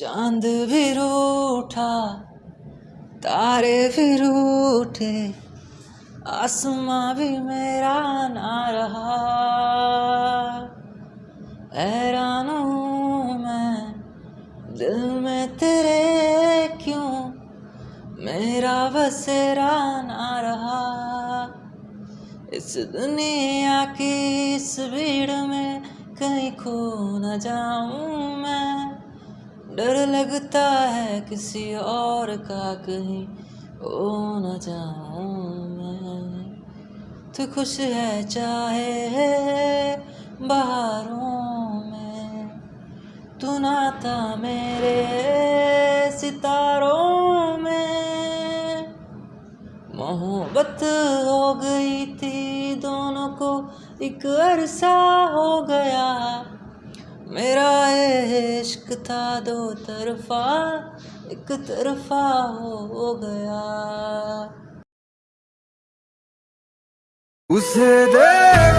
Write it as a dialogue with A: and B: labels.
A: چاند بھی روٹھا تارے بھی روٹھے آسماں بھی میرا نہ رہا۔ حیران ہوں میں دل میں تیرے کیوں؟ میرا بسیرا نہ رہا۔ اس دنیا کی اس بھیڑ میں کہیں کھو نہ جاؤں میں۔ ڈر لگتا ہے کسی اور کا کہیں ہو نہ جاؤں میں۔ تو خوش ہے چاہے بہاروں میں۔ تو ناتا میرے ستاروں میں۔ محبت ہو گئی تھی دونوں کو، ایک عرصہ ہو گیا۔ میرا عشق تھا دو طرفہ ایک طرفہ ہو گیا۔
B: اسے دے